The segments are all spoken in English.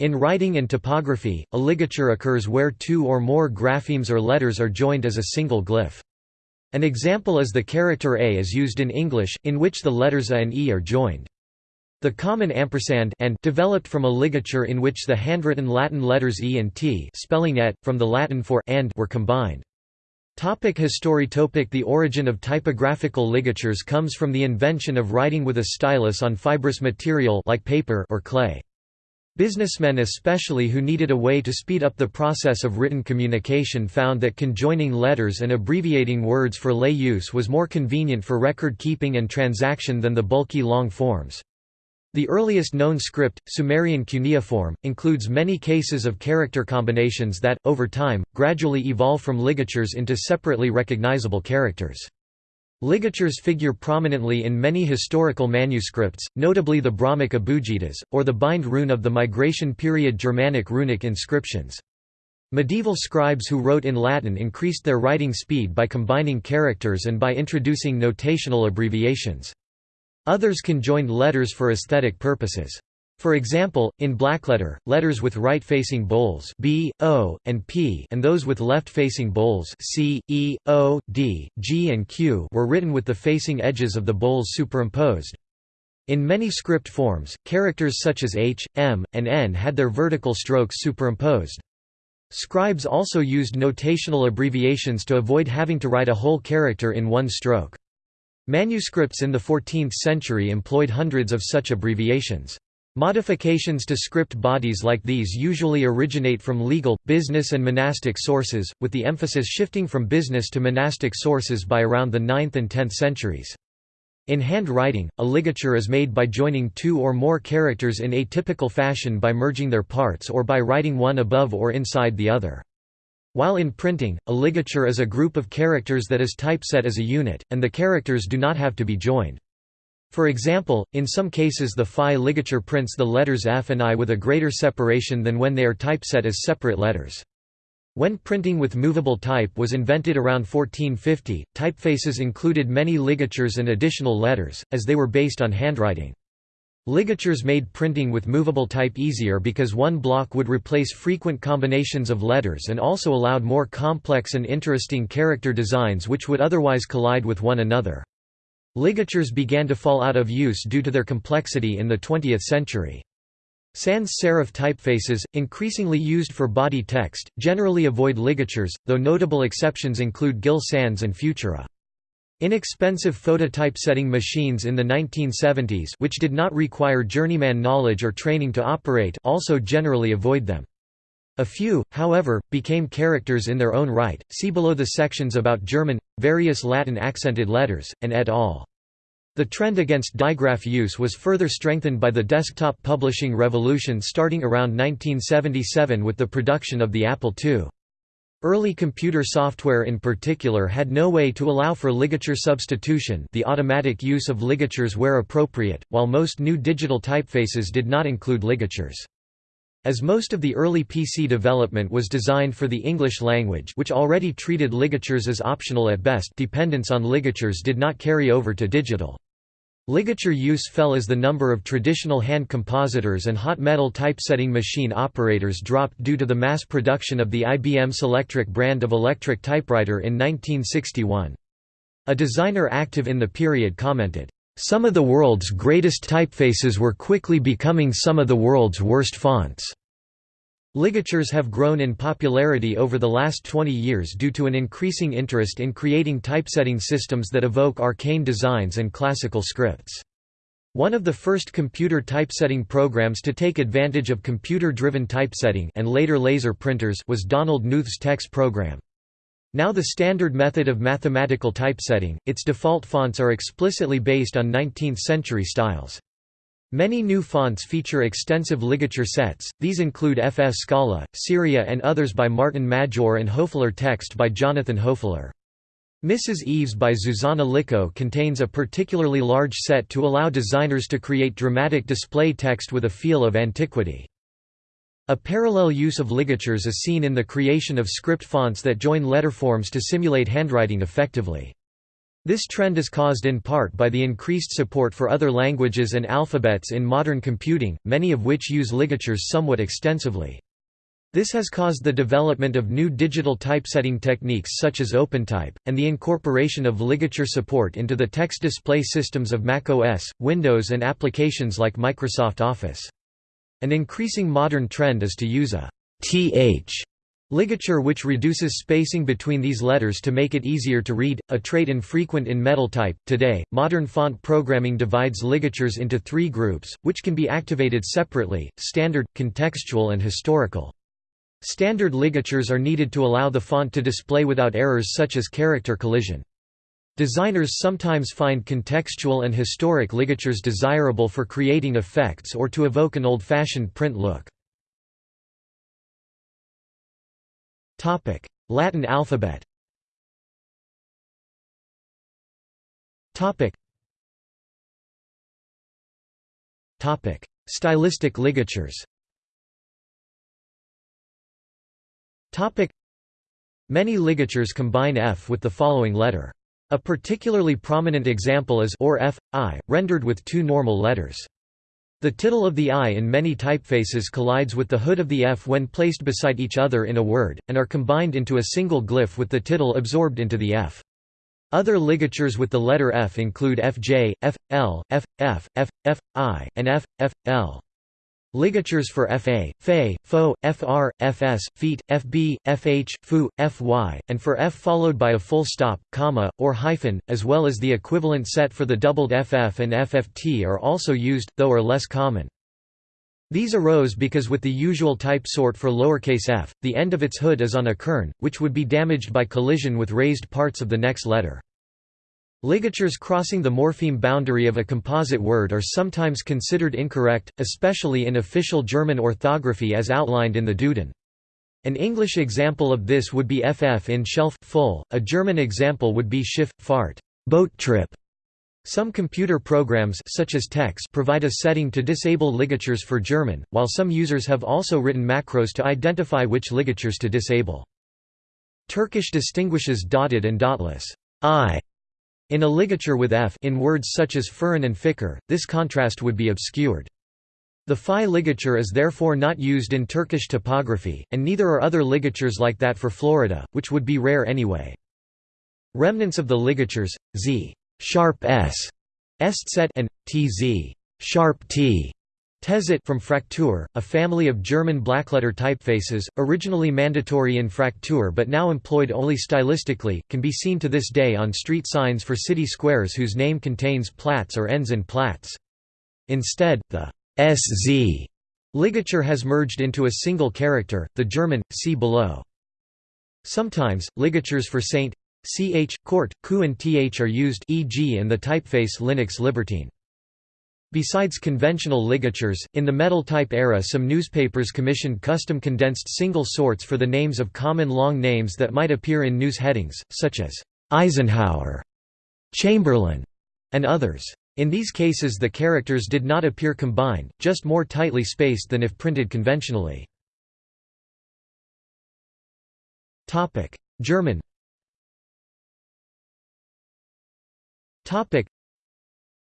In writing and typography, a ligature occurs where two or more graphemes or letters are joined as a single glyph. An example is the character A is used in English, in which the letters A and E are joined. The common ampersand and developed from a ligature in which the handwritten Latin letters E and T spelling et, from the Latin for and were combined. Topic history topic The origin of typographical ligatures comes from the invention of writing with a stylus on fibrous material like paper or clay. Businessmen especially who needed a way to speed up the process of written communication found that conjoining letters and abbreviating words for lay use was more convenient for record keeping and transaction than the bulky long forms. The earliest known script, Sumerian cuneiform, includes many cases of character combinations that, over time, gradually evolve from ligatures into separately recognizable characters. Ligatures figure prominently in many historical manuscripts, notably the Brahmic Abugidas, or the bind rune of the migration period Germanic runic inscriptions. Medieval scribes who wrote in Latin increased their writing speed by combining characters and by introducing notational abbreviations. Others conjoined letters for aesthetic purposes. For example, in blackletter, letters with right-facing bowls B, O, and P and those with left-facing bowls C, E, O, D, G and Q were written with the facing edges of the bowls superimposed. In many script forms, characters such as H, M, and N had their vertical strokes superimposed. Scribes also used notational abbreviations to avoid having to write a whole character in one stroke. Manuscripts in the 14th century employed hundreds of such abbreviations. Modifications to script bodies like these usually originate from legal, business and monastic sources, with the emphasis shifting from business to monastic sources by around the 9th and 10th centuries. In handwriting, a ligature is made by joining two or more characters in atypical fashion by merging their parts or by writing one above or inside the other. While in printing, a ligature is a group of characters that is typeset as a unit, and the characters do not have to be joined. For example, in some cases the Phi ligature prints the letters F and I with a greater separation than when they are typeset as separate letters. When printing with movable type was invented around 1450, typefaces included many ligatures and additional letters, as they were based on handwriting. Ligatures made printing with movable type easier because one block would replace frequent combinations of letters and also allowed more complex and interesting character designs which would otherwise collide with one another. Ligatures began to fall out of use due to their complexity in the 20th century. Sans serif typefaces, increasingly used for body text, generally avoid ligatures, though notable exceptions include Gill Sans and Futura. Inexpensive phototypesetting machines in the 1970s which did not require journeyman knowledge or training to operate also generally avoid them. A few, however, became characters in their own right, see below the sections about German, various Latin accented letters, and et al. The trend against digraph use was further strengthened by the desktop publishing revolution starting around 1977 with the production of the Apple II. Early computer software in particular had no way to allow for ligature substitution the automatic use of ligatures where appropriate, while most new digital typefaces did not include ligatures. As most of the early PC development was designed for the English language which already treated ligatures as optional at best dependence on ligatures did not carry over to digital. Ligature use fell as the number of traditional hand compositors and hot metal typesetting machine operators dropped due to the mass production of the IBM Selectric brand of electric typewriter in 1961. A designer active in the period commented, "...some of the world's greatest typefaces were quickly becoming some of the world's worst fonts." Ligatures have grown in popularity over the last 20 years due to an increasing interest in creating typesetting systems that evoke arcane designs and classical scripts. One of the first computer typesetting programs to take advantage of computer-driven typesetting and later laser printers was Donald Knuth's TeX program. Now the standard method of mathematical typesetting, its default fonts are explicitly based on 19th-century styles. Many new fonts feature extensive ligature sets, these include FF Scala, Seria and others by Martin Majoor and Hoefler text by Jonathan Hoefler. Mrs. Eaves by Zuzana Licko contains a particularly large set to allow designers to create dramatic display text with a feel of antiquity. A parallel use of ligatures is seen in the creation of script fonts that join letterforms to simulate handwriting effectively. This trend is caused in part by the increased support for other languages and alphabets in modern computing, many of which use ligatures somewhat extensively. This has caused the development of new digital typesetting techniques such as OpenType, and the incorporation of ligature support into the text display systems of macOS, Windows and applications like Microsoft Office. An increasing modern trend is to use a th ligature which reduces spacing between these letters to make it easier to read, a trait infrequent in metal type. Today, modern font programming divides ligatures into three groups, which can be activated separately, standard, contextual and historical. Standard ligatures are needed to allow the font to display without errors such as character collision. Designers sometimes find contextual and historic ligatures desirable for creating effects or to evoke an old-fashioned print look. Latin alphabet Stylistic ligatures Many ligatures combine F with the following letter. A particularly prominent example is or F, I, rendered with two normal letters. The tittle of the I in many typefaces collides with the hood of the F when placed beside each other in a word, and are combined into a single glyph with the tittle absorbed into the F. Other ligatures with the letter F include FJ, FL, FF, FFI, and FFL. Ligatures for FA, FE, FO, FR, FS, feet, FB, FH, FU, FY, and for F followed by a full stop, comma, or hyphen, as well as the equivalent set for the doubled FF and FFT are also used, though are less common. These arose because with the usual type sort for lowercase f, the end of its hood is on a kern, which would be damaged by collision with raised parts of the next letter. Ligatures crossing the morpheme boundary of a composite word are sometimes considered incorrect, especially in official German orthography as outlined in the Duden. An English example of this would be ff in shelf full, a German example would be Schiff, fart, boat trip. Some computer programs such as TeX provide a setting to disable ligatures for German, while some users have also written macros to identify which ligatures to disable. Turkish distinguishes dotted and dotless i in a ligature with f in words such as furin and fikir, this contrast would be obscured. The phi ligature is therefore not used in Turkish typography, and neither are other ligatures like that for Florida, which would be rare anyway. Remnants of the ligatures, z sharp s, Eszett and tz sharp t Tezit from Fraktur, a family of German blackletter typefaces, originally mandatory in Fraktur but now employed only stylistically, can be seen to this day on street signs for city squares whose name contains Platz or ends in Platz. Instead, the sz ligature has merged into a single character, the German, see below. Sometimes, ligatures for Saint, ch, court, ku and th are used e.g. in the typeface Linux Libertine. Besides conventional ligatures, in the metal-type era some newspapers commissioned custom condensed single sorts for the names of common long names that might appear in news headings, such as Eisenhower, Chamberlain, and others. In these cases the characters did not appear combined, just more tightly spaced than if printed conventionally. German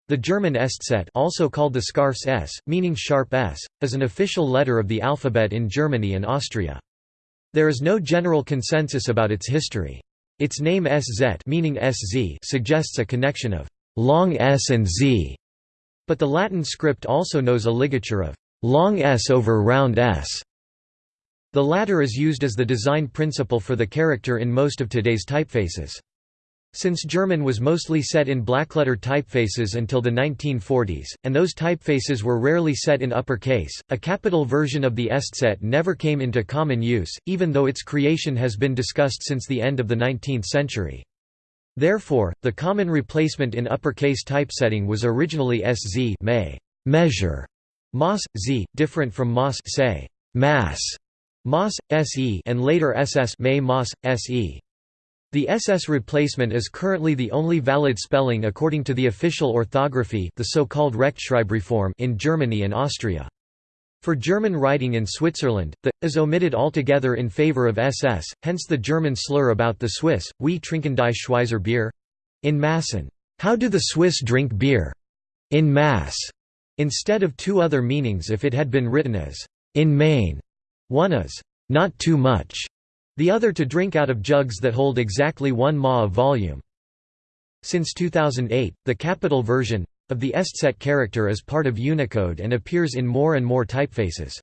the German Eszett also called the Scarfs S, meaning sharp S, is an official letter of the alphabet in Germany and Austria. There is no general consensus about its history. Its name SZ meaning SZ suggests a connection of long S and Z, but the Latin script also knows a ligature of long S over round S. The latter is used as the design principle for the character in most of today's typefaces. Since German was mostly set in blackletter typefaces until the 1940s, and those typefaces were rarely set in uppercase, a capital version of the Eszett never came into common use, even though its creation has been discussed since the end of the 19th century. Therefore, the common replacement in uppercase typesetting was originally SZ may, measure, Mas, Z, different from Mas say, mass, Mas, SE and later SS may Mas, SE. The SS replacement is currently the only valid spelling according to the official orthography the so-called Rechtschreibreform in Germany and Austria. For German writing in Switzerland, the is omitted altogether in favor of SS, hence the German slur about the Swiss, wie trinken die Schweizer Bier? in Massen, how do the Swiss drink beer? in Mass, instead of two other meanings if it had been written as in Maine. One is not too much, the other to drink out of jugs that hold exactly one ma of volume. Since 2008, the capital version of the Eszett character is part of Unicode and appears in more and more typefaces.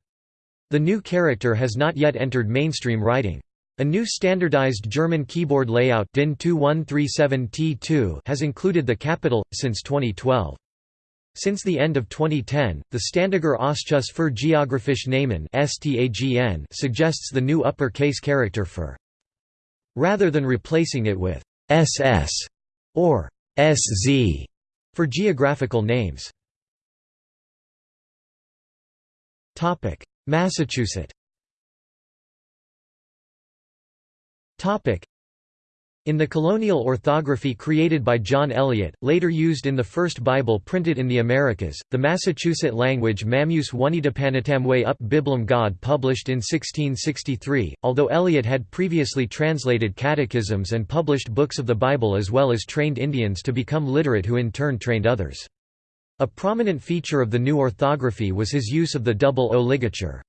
The new character has not yet entered mainstream writing. A new standardized German keyboard layout DIN 2137T2 has included the capital, since 2012. Since the end of 2010, the Ständiger Ausschuss für Geographische Namen suggests the new upper-case character for rather than replacing it with ss or sz for geographical names. Massachusetts in the colonial orthography created by John Eliot, later used in the first Bible printed in the Americas, the Massachusetts language Mammus Wanidapanatamwe up Biblum God published in 1663, although Eliot had previously translated catechisms and published books of the Bible as well as trained Indians to become literate who in turn trained others. A prominent feature of the new orthography was his use of the double O ligature.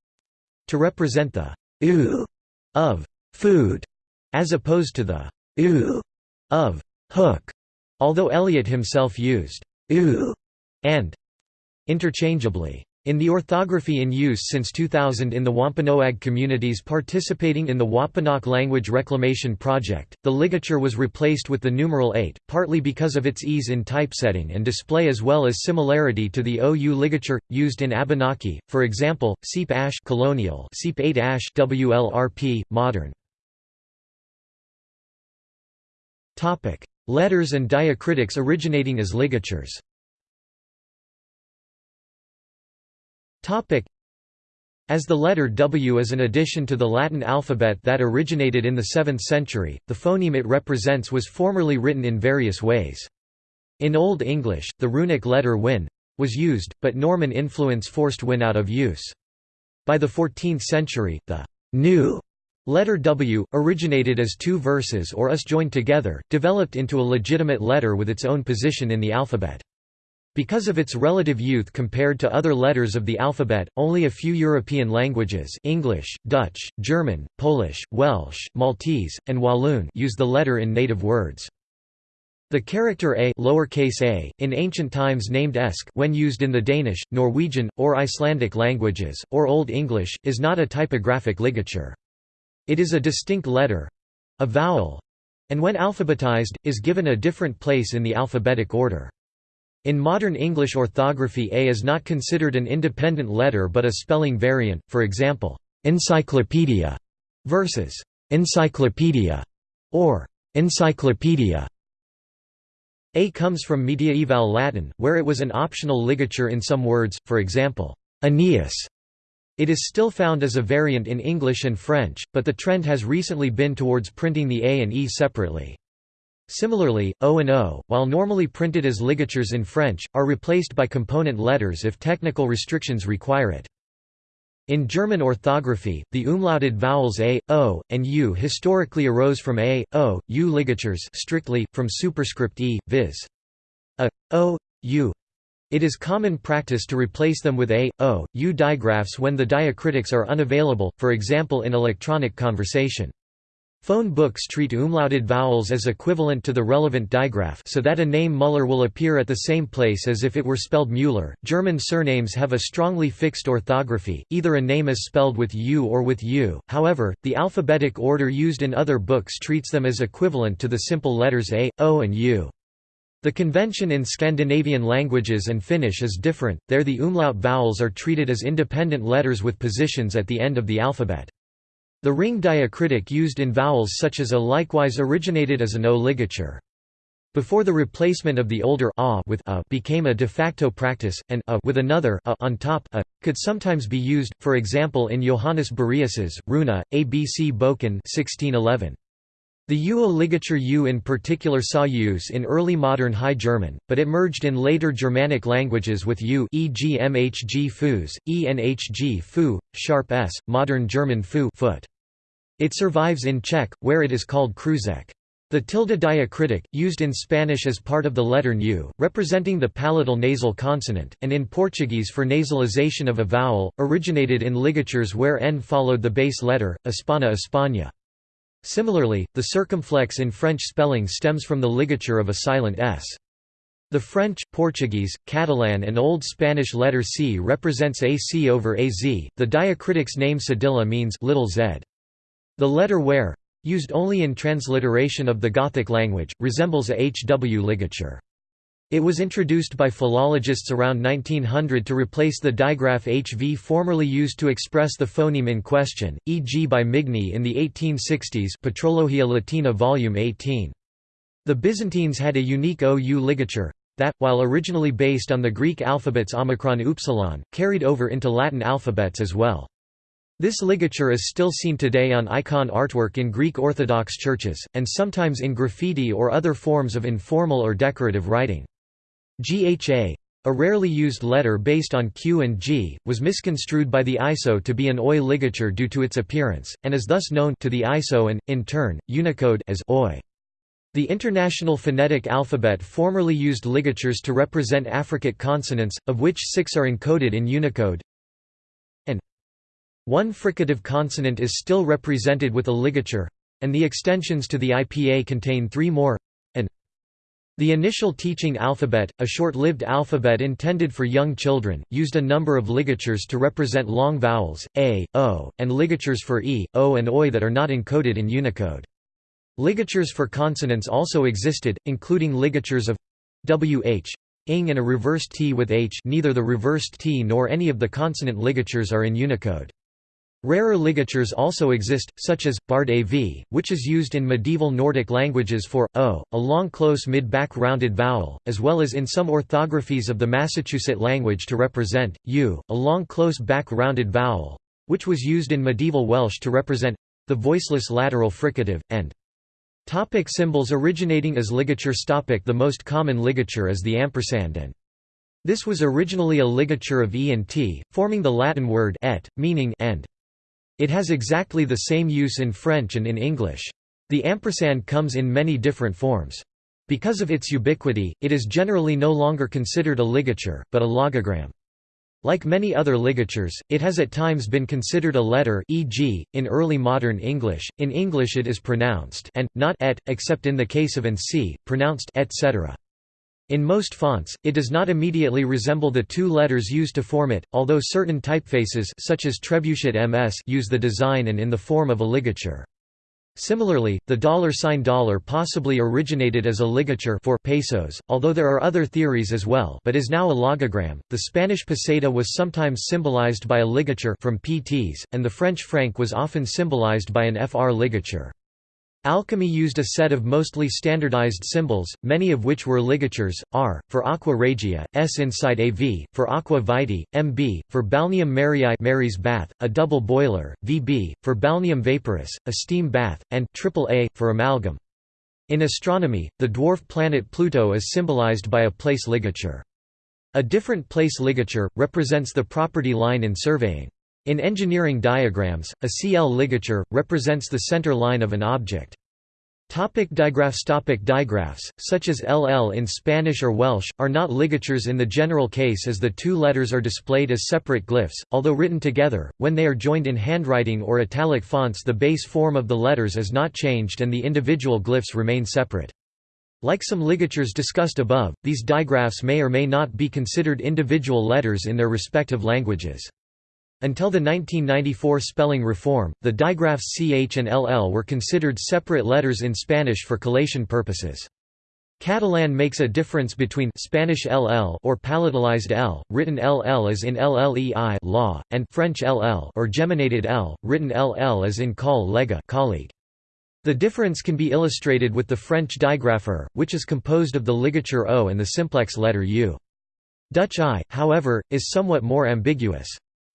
To represent the u of food, as opposed to the u of hook, although Eliot himself used u and interchangeably. In the orthography in use since 2000 in the Wampanoag communities participating in the Wampanoag Language Reclamation Project, the ligature was replaced with the numeral 8, partly because of its ease in typesetting and display as well as similarity to the OU ligature, used in Abenaki, for example, Seep Ash colonial, Seep 8 Ash WLRP, modern. Topic: Letters and diacritics originating as ligatures. Topic: As the letter W is an addition to the Latin alphabet that originated in the 7th century, the phoneme it represents was formerly written in various ways. In Old English, the runic letter Wynn was used, but Norman influence forced Wynn out of use. By the 14th century, the new Letter W, originated as two verses or us joined together, developed into a legitimate letter with its own position in the alphabet. Because of its relative youth compared to other letters of the alphabet, only a few European languages English, Dutch, German, Polish, Welsh, Maltese, and Walloon use the letter in native words. The character a, lowercase a in ancient times named esk when used in the Danish, Norwegian, or Icelandic languages, or Old English, is not a typographic ligature. It is a distinct letter—a vowel, and when alphabetized, is given a different place in the alphabetic order. In modern English orthography A is not considered an independent letter but a spelling variant, for example, encyclopedia versus encyclopedia or encyclopedia. A comes from mediaeval Latin, where it was an optional ligature in some words, for example, Aeneas it is still found as a variant in English and French, but the trend has recently been towards printing the A and E separately. Similarly, O and O, while normally printed as ligatures in French, are replaced by component letters if technical restrictions require it. In German orthography, the umlauted vowels a, o, and u historically arose from a, o, u ligatures strictly, from superscript e, viz. a, o, u. It is common practice to replace them with a, o, u digraphs when the diacritics are unavailable, for example in electronic conversation. Phone books treat umlauted vowels as equivalent to the relevant digraph so that a name Muller will appear at the same place as if it were spelled Müller. German surnames have a strongly fixed orthography, either a name is spelled with u or with u, however, the alphabetic order used in other books treats them as equivalent to the simple letters a, o and u. The convention in Scandinavian languages and Finnish is different, there the umlaut vowels are treated as independent letters with positions at the end of the alphabet. The ring diacritic used in vowels such as a likewise originated as an O ligature. Before the replacement of the older a with a became a de facto practice, and a with another a on top a could sometimes be used, for example in Johannes Bureus's Runa, ABC Boken 1611. The UO ligature U in particular saw use in early modern High German, but it merged in later Germanic languages with U e.g. mhg fus, enhg fu, sharp s, modern German fu foot. It survives in Czech, where it is called kruzek. The tilde diacritic, used in Spanish as part of the letter U, representing the palatal nasal consonant, and in Portuguese for nasalization of a vowel, originated in ligatures where n followed the base letter, Espana España. Similarly, the circumflex in French spelling stems from the ligature of a silent s. The French, Portuguese, Catalan and Old Spanish letter c represents ac over az. The diacritic's name cedilla means little z. The letter where, used only in transliteration of the Gothic language, resembles a HW ligature. It was introduced by philologists around 1900 to replace the digraph HV formerly used to express the phoneme in question, e.g. by Migne in the 1860s Patrologia Latina Volume 18. The Byzantines had a unique OU ligature, that, while originally based on the Greek alphabets omicron upsilon, carried over into Latin alphabets as well. This ligature is still seen today on icon artwork in Greek Orthodox churches, and sometimes in graffiti or other forms of informal or decorative writing. GHA, a rarely used letter based on Q and G, was misconstrued by the ISO to be an OI ligature due to its appearance, and is thus known to the ISO and, in turn, Unicode as OI. The International Phonetic Alphabet formerly used ligatures to represent affricate consonants, of which six are encoded in Unicode, And one fricative consonant is still represented with a ligature, and the extensions to the IPA contain three more the initial teaching alphabet, a short-lived alphabet intended for young children, used a number of ligatures to represent long vowels, a, o, and ligatures for e, o and oi that are not encoded in Unicode. Ligatures for consonants also existed, including ligatures of wh, ing and a reversed t with h neither the reversed t nor any of the consonant ligatures are in Unicode. Rarer ligatures also exist, such as, bard av, which is used in medieval Nordic languages for, o, a long close mid-back rounded vowel, as well as in some orthographies of the Massachusetts language to represent, u, a long close back rounded vowel, which was used in medieval Welsh to represent the voiceless lateral fricative, and Topic symbols originating as ligatures Topic The most common ligature is the ampersand and this was originally a ligature of e and t, forming the Latin word et, meaning and. It has exactly the same use in French and in English. The ampersand comes in many different forms. Because of its ubiquity, it is generally no longer considered a ligature, but a logogram. Like many other ligatures, it has at times been considered a letter e.g., in early modern English, in English it is pronounced and, not et, except in the case of an c, pronounced etc. In most fonts, it does not immediately resemble the two letters used to form it, although certain typefaces such as Trebuchet MS use the design and in the form of a ligature. Similarly, the dollar sign dollar possibly originated as a ligature for pesos, although there are other theories as well, but is now a logogram. The Spanish peseta was sometimes symbolized by a ligature from PTs, and the French franc was often symbolized by an FR ligature. Alchemy used a set of mostly standardized symbols, many of which were ligatures, R, for aqua regia, S inside AV, for aqua vitae, MB, for balneum Mariae Mary's bath, a double boiler, VB, for balneum vaporis, a steam bath, and AAA, for amalgam. In astronomy, the dwarf planet Pluto is symbolized by a place ligature. A different place ligature, represents the property line in surveying. In engineering diagrams, a CL ligature, represents the center line of an object. Topic digraphs Topic Digraphs, such as LL in Spanish or Welsh, are not ligatures in the general case as the two letters are displayed as separate glyphs, although written together, when they are joined in handwriting or italic fonts the base form of the letters is not changed and the individual glyphs remain separate. Like some ligatures discussed above, these digraphs may or may not be considered individual letters in their respective languages. Until the 1994 spelling reform, the digraphs ch and ll were considered separate letters in Spanish for collation purposes. Catalan makes a difference between Spanish ll or palatalized l, written ll as in llei law, and French ll or geminated l, written ll as in col lega colleague. The difference can be illustrated with the French digrapher, which is composed of the ligature o and the simplex letter u. Dutch i, however, is somewhat more ambiguous.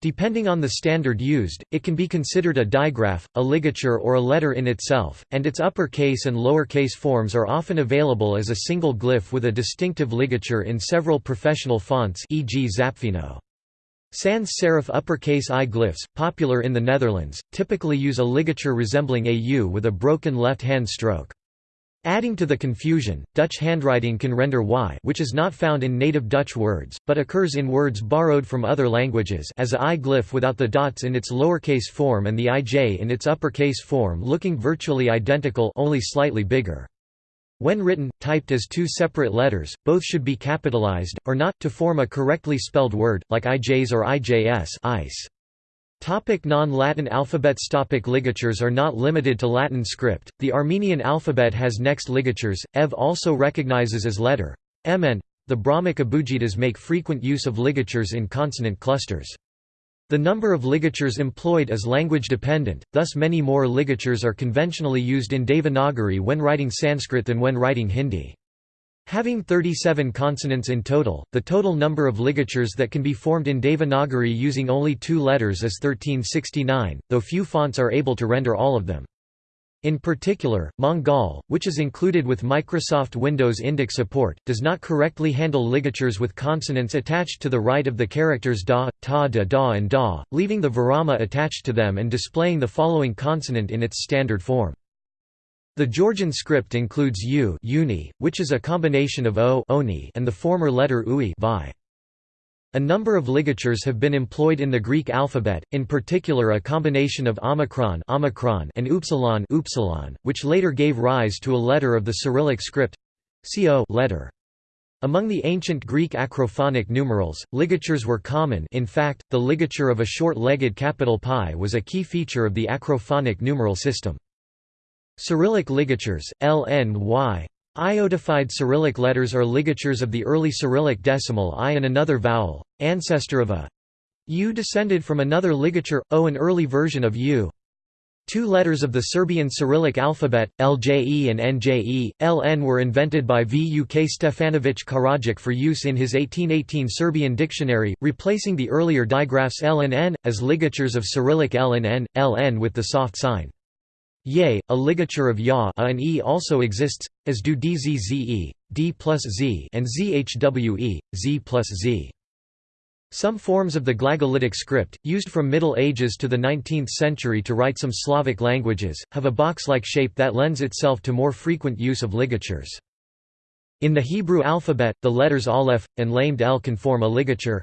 Depending on the standard used, it can be considered a digraph, a ligature or a letter in itself, and its uppercase and lowercase forms are often available as a single glyph with a distinctive ligature in several professional fonts e.g. Zapfino. Sans serif uppercase I glyphs, popular in the Netherlands, typically use a ligature resembling a U with a broken left-hand stroke. Adding to the confusion, Dutch handwriting can render y which is not found in native Dutch words, but occurs in words borrowed from other languages as a I glyph without the dots in its lowercase form and the ij in its uppercase form looking virtually identical only slightly bigger. When written, typed as two separate letters, both should be capitalized, or not, to form a correctly spelled word, like IJs or IJS ice. Topic Non-Latin alphabets Topic Ligatures are not limited to Latin script, the Armenian alphabet has next ligatures, EV also recognizes as letter mn. The Brahmic Abugidas make frequent use of ligatures in consonant clusters. The number of ligatures employed is language dependent, thus many more ligatures are conventionally used in Devanagari when writing Sanskrit than when writing Hindi. Having 37 consonants in total, the total number of ligatures that can be formed in Devanagari using only two letters is 1369, though few fonts are able to render all of them. In particular, Mangal, which is included with Microsoft Windows Indic support, does not correctly handle ligatures with consonants attached to the right of the characters da, ta da da and da, leaving the virama attached to them and displaying the following consonant in its standard form. The Georgian script includes u uni, which is a combination of o oni and the former letter ui vi. A number of ligatures have been employed in the Greek alphabet, in particular a combination of omicron, omicron and upsilon, upsilon, which later gave rise to a letter of the Cyrillic script co letter. Among the ancient Greek acrophonic numerals, ligatures were common in fact, the ligature of a short-legged capital Pi was a key feature of the acrophonic numeral system. Cyrillic ligatures, L N Y. Iodified Cyrillic letters are ligatures of the early Cyrillic decimal I and another vowel, ancestor of a U descended from another ligature, O an early version of U. Two letters of the Serbian Cyrillic alphabet, LJE and NJE, LN were invented by Vuk Stefanović Karadžić for use in his 1818 Serbian dictionary, replacing the earlier digraphs L and N, as ligatures of Cyrillic L and N, LN with the soft sign. Ye, a ligature of ya and e also exists, as do dzze, d plus z and zhwe, z plus z. Some forms of the glagolitic script, used from Middle Ages to the 19th century to write some Slavic languages, have a box-like shape that lends itself to more frequent use of ligatures. In the Hebrew alphabet, the letters aleph, and lamed l can form a ligature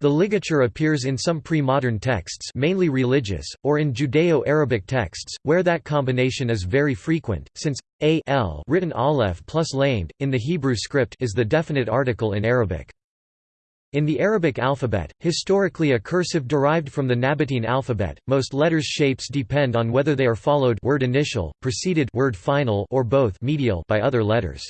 the ligature appears in some pre-modern texts mainly religious, or in Judeo-Arabic texts, where that combination is very frequent, since a l written aleph plus lamed, in the Hebrew script is the definite article in Arabic. In the Arabic alphabet, historically a cursive derived from the Nabatean alphabet, most letters' shapes depend on whether they are followed word initial, preceded word final or both medial by other letters.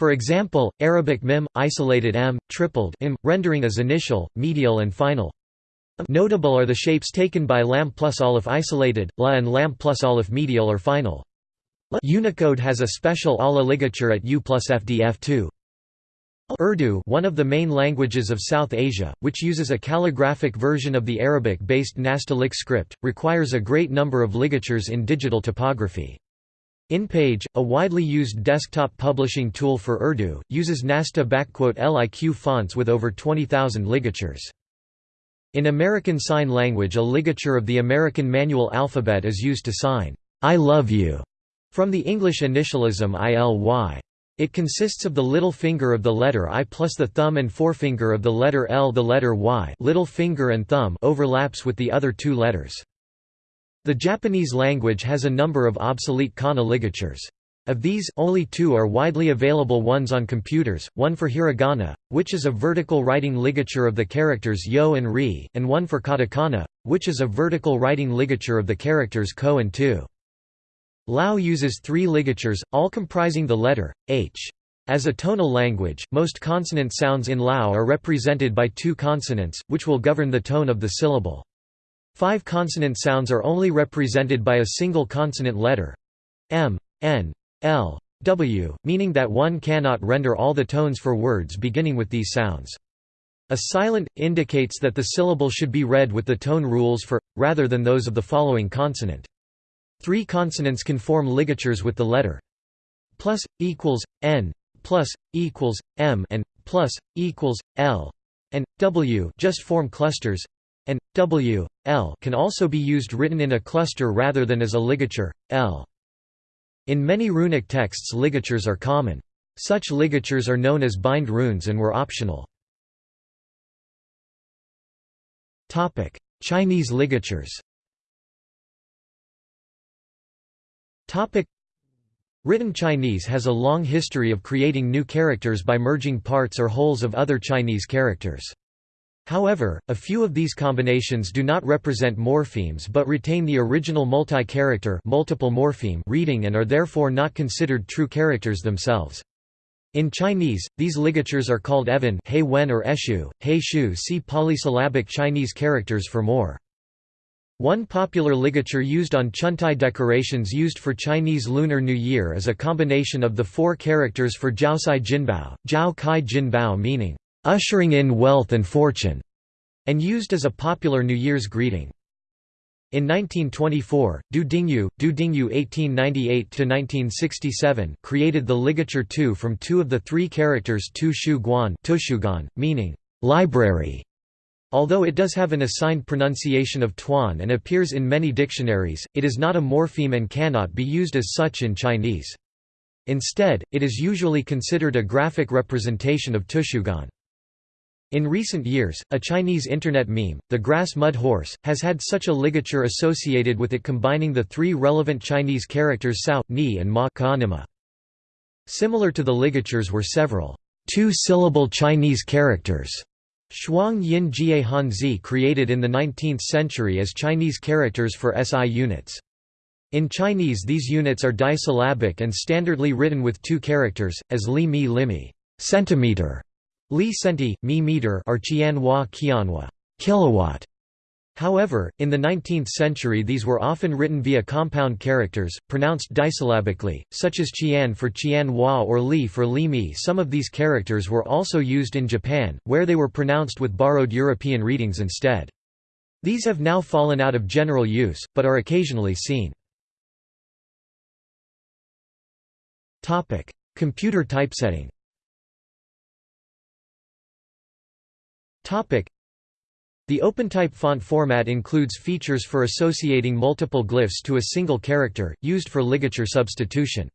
For example, Arabic mim, isolated m, tripled im, rendering as initial, medial and final. Notable are the shapes taken by lam plus aleph isolated, la and lam plus aleph medial or final. Unicode has a special ala ligature at U plus FDF2. Urdu one of the main languages of South Asia, which uses a calligraphic version of the Arabic-based Nastaliq script, requires a great number of ligatures in digital typography. InPage, a widely used desktop publishing tool for Urdu, uses Nastaliq fonts with over 20,000 ligatures. In American Sign Language a ligature of the American manual alphabet is used to sign, I love you, from the English initialism ILY. It consists of the little finger of the letter I plus the thumb and forefinger of the letter L. The letter Y little finger and thumb overlaps with the other two letters. The Japanese language has a number of obsolete kana ligatures. Of these, only two are widely available ones on computers, one for hiragana, which is a vertical writing ligature of the characters yo and ri, and one for katakana, which is a vertical writing ligature of the characters ko and tu. Lao uses three ligatures, all comprising the letter, h. As a tonal language, most consonant sounds in Lao are represented by two consonants, which will govern the tone of the syllable. Five consonant sounds are only represented by a single consonant letter m, n, l, w, meaning that one cannot render all the tones for words beginning with these sounds. A silent indicates that the syllable should be read with the tone rules for, rather than those of the following consonant. Three consonants can form ligatures with the letter plus, equals, n, plus, equals, m and plus, equals, l, and, w just form clusters, and w, l can also be used written in a cluster rather than as a ligature, l. In many runic texts ligatures are common. Such ligatures are known as bind runes and were optional. Topic: Chinese ligatures Topic: Written Chinese has a long history of creating new characters by merging parts or wholes of other Chinese characters. However, a few of these combinations do not represent morphemes but retain the original multi-character multiple morpheme reading and are therefore not considered true characters themselves. In Chinese, these ligatures are called evan hei wen or eshu, hei shu see polysyllabic Chinese characters for more. One popular ligature used on chuntai decorations used for Chinese Lunar New Year is a combination of the four characters for Jiaosai Jinbao, Jiao Kai Jinbao meaning, ushering in wealth and fortune, and used as a popular New Year's greeting. In 1924, Du Dingyu, Du Dingyu 1898–1967 created the ligature tu from two of the three characters Tu Shu Guan meaning, library. Although it does have an assigned pronunciation of tuan and appears in many dictionaries, it is not a morpheme and cannot be used as such in Chinese. Instead, it is usually considered a graphic representation of Tushuguan. In recent years, a Chinese internet meme, the grass mud horse, has had such a ligature associated with it combining the three relevant Chinese characters sao, ni and ma kanima. Similar to the ligatures were several two-syllable Chinese characters Shuang Yin Jie Hanzi created in the 19th century as Chinese characters for SI units. In Chinese these units are disyllabic and standardly written with two characters, as li mi limi centimeter Li centi, mi meter or Qianhua qianhua kilowatt. However, in the 19th century these were often written via compound characters, pronounced disyllabically, such as qian for qianhua or li for li mi. Some of these characters were also used in Japan, where they were pronounced with borrowed European readings instead. These have now fallen out of general use, but are occasionally seen. Computer typesetting The OpenType font format includes features for associating multiple glyphs to a single character, used for ligature substitution.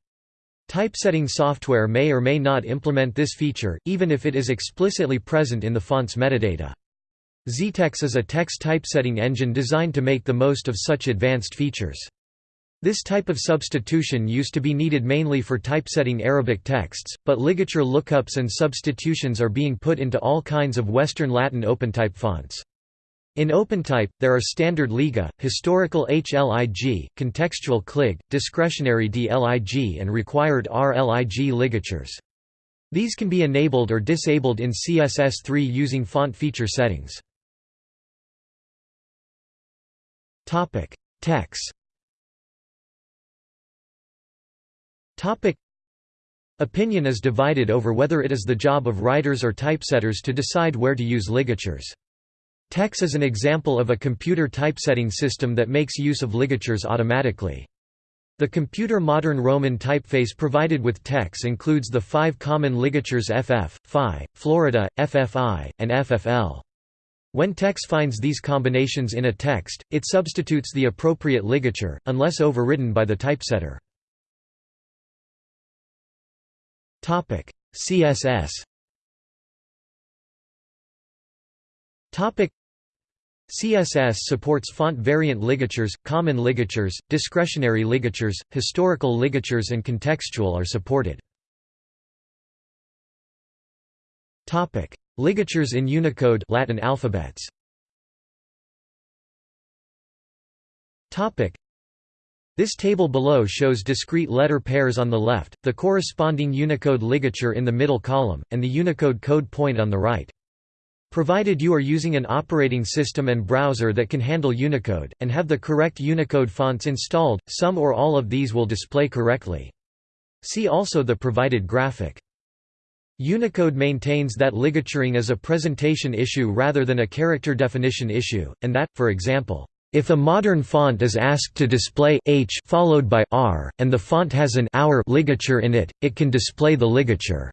Typesetting software may or may not implement this feature, even if it is explicitly present in the font's metadata. XeTeX is a text typesetting engine designed to make the most of such advanced features. This type of substitution used to be needed mainly for typesetting Arabic texts, but ligature lookups and substitutions are being put into all kinds of Western Latin OpenType fonts. In OpenType, there are standard Liga, historical HLIG, contextual CLIG, discretionary DLIG and required RLIG ligatures. These can be enabled or disabled in CSS3 using font feature settings. Text Topic Opinion is divided over whether it is the job of writers or typesetters to decide where to use ligatures. TeX is an example of a computer typesetting system that makes use of ligatures automatically. The computer modern Roman typeface provided with TeX includes the five common ligatures FF, Phi, Florida, FFI, and FFL. When TeX finds these combinations in a text, it substitutes the appropriate ligature, unless overridden by the typesetter. Topic: CSS. Topic: CSS supports font variant ligatures, common ligatures, discretionary ligatures, historical ligatures and contextual are supported. Topic: Ligatures in Unicode Latin alphabets. Topic: this table below shows discrete letter pairs on the left, the corresponding Unicode ligature in the middle column, and the Unicode code point on the right. Provided you are using an operating system and browser that can handle Unicode, and have the correct Unicode fonts installed, some or all of these will display correctly. See also the provided graphic. Unicode maintains that ligaturing is a presentation issue rather than a character definition issue, and that, for example, if a modern font is asked to display h followed by r, and the font has an hour ligature in it, it can display the ligature.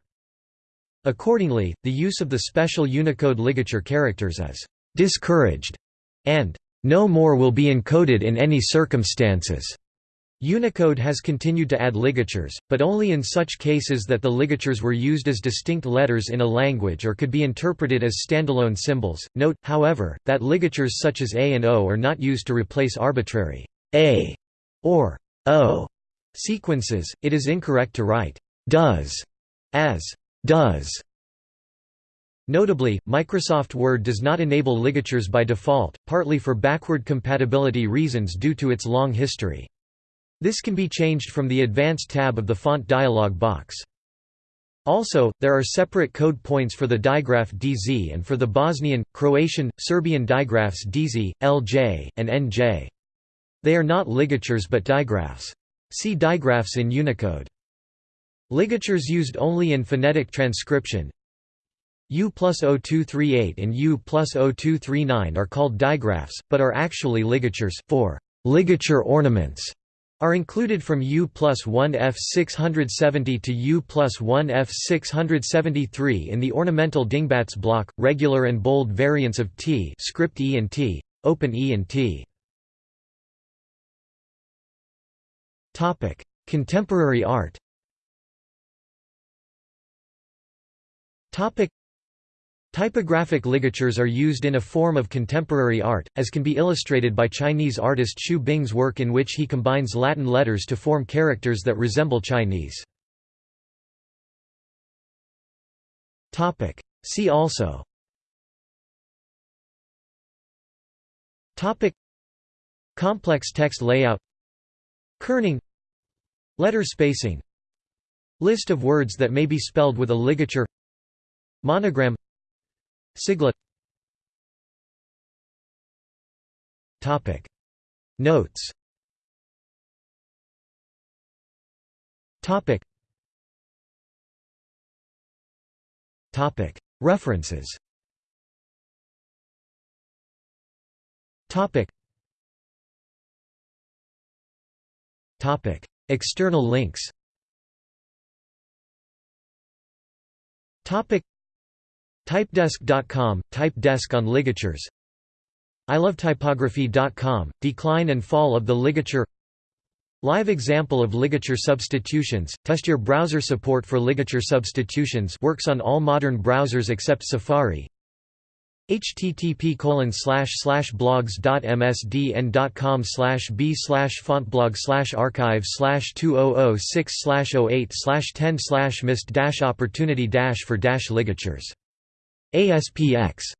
Accordingly, the use of the special Unicode ligature characters is discouraged, and no more will be encoded in any circumstances. Unicode has continued to add ligatures, but only in such cases that the ligatures were used as distinct letters in a language or could be interpreted as standalone symbols. Note, however, that ligatures such as A and O are not used to replace arbitrary A or O sequences. It is incorrect to write does as does. Notably, Microsoft Word does not enable ligatures by default, partly for backward compatibility reasons due to its long history. This can be changed from the Advanced tab of the font dialog box. Also, there are separate code points for the digraph DZ and for the Bosnian, Croatian, Serbian digraphs DZ, LJ, and NJ. They are not ligatures but digraphs. See digraphs in Unicode. Ligatures used only in phonetic transcription U plus 0238 and U plus 0239 are called digraphs, but are actually ligatures, for ligature ornaments are included from U plus 1 F 670 to U plus 1 F 673 in the ornamental Dingbats block, regular and bold variants of T script E and T, open E and T. Contemporary art Typographic ligatures are used in a form of contemporary art, as can be illustrated by Chinese artist Xu Bing's work in which he combines Latin letters to form characters that resemble Chinese. See also. Complex text layout. Kerning. Letter spacing. List of words that may be spelled with a ligature. Monogram Siglet Topic. Notes. Topic. Topic. References. Topic. Topic. External links. Topic Typedesk.com, Type Desk on ligatures. Ilovetypography.com, Decline and Fall of the Ligature. Live example of ligature substitutions, test your browser support for ligature substitutions works on all modern browsers except Safari. Http blogs.msdn.com b fontblog archive 2006 08 10 missed opportunity for dash ligatures ASPX